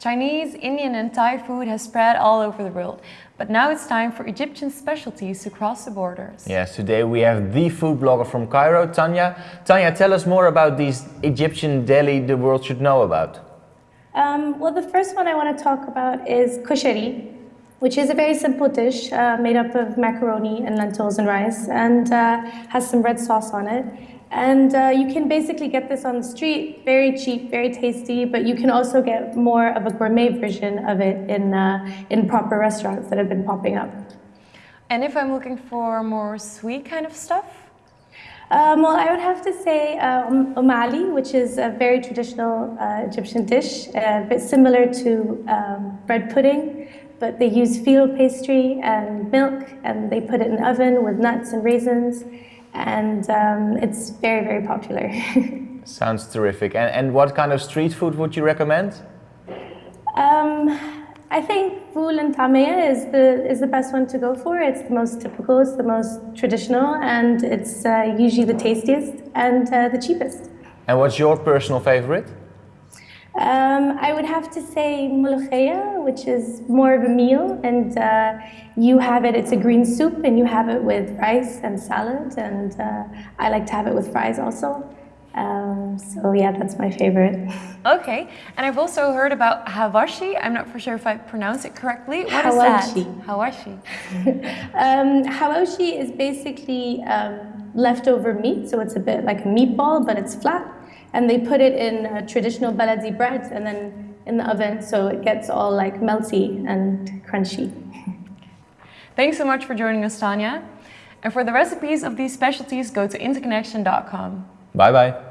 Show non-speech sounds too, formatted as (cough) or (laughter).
Chinese, Indian and Thai food has spread all over the world. But now it's time for Egyptian specialties to cross the borders. Yes, today we have the food blogger from Cairo, Tanya. Tanya, tell us more about these Egyptian deli the world should know about. Um, well, the first one I want to talk about is kushari, which is a very simple dish uh, made up of macaroni and lentils and rice and uh, has some red sauce on it. And uh, you can basically get this on the street, very cheap, very tasty, but you can also get more of a gourmet version of it in, uh, in proper restaurants that have been popping up. And if I'm looking for more sweet kind of stuff? Um, well, I would have to say um, omali, which is a very traditional uh, Egyptian dish, uh, bit similar to um, bread pudding, but they use filo pastry and milk, and they put it in the oven with nuts and raisins and um, it's very, very popular. (laughs) Sounds terrific. And, and what kind of street food would you recommend? Um, I think ful and tamia is the, is the best one to go for. It's the most typical, it's the most traditional, and it's uh, usually the tastiest and uh, the cheapest. And what's your personal favorite? Um, I would have to say molokhia, which is more of a meal, and uh, you have it, it's a green soup, and you have it with rice and salad, and uh, I like to have it with fries also. Um, so yeah, that's my favorite. (laughs) Okay, and I've also heard about hawashi. I'm not for sure if I pronounce it correctly. What hawashi. is that? Hawashi. (laughs) um, hawashi is basically um, leftover meat, so it's a bit like a meatball, but it's flat and they put it in uh, traditional baladi bread and then in the oven so it gets all like melty and crunchy. (laughs) Thanks so much for joining us, Tanya. And for the recipes of these specialties, go to interconnection.com. Bye bye.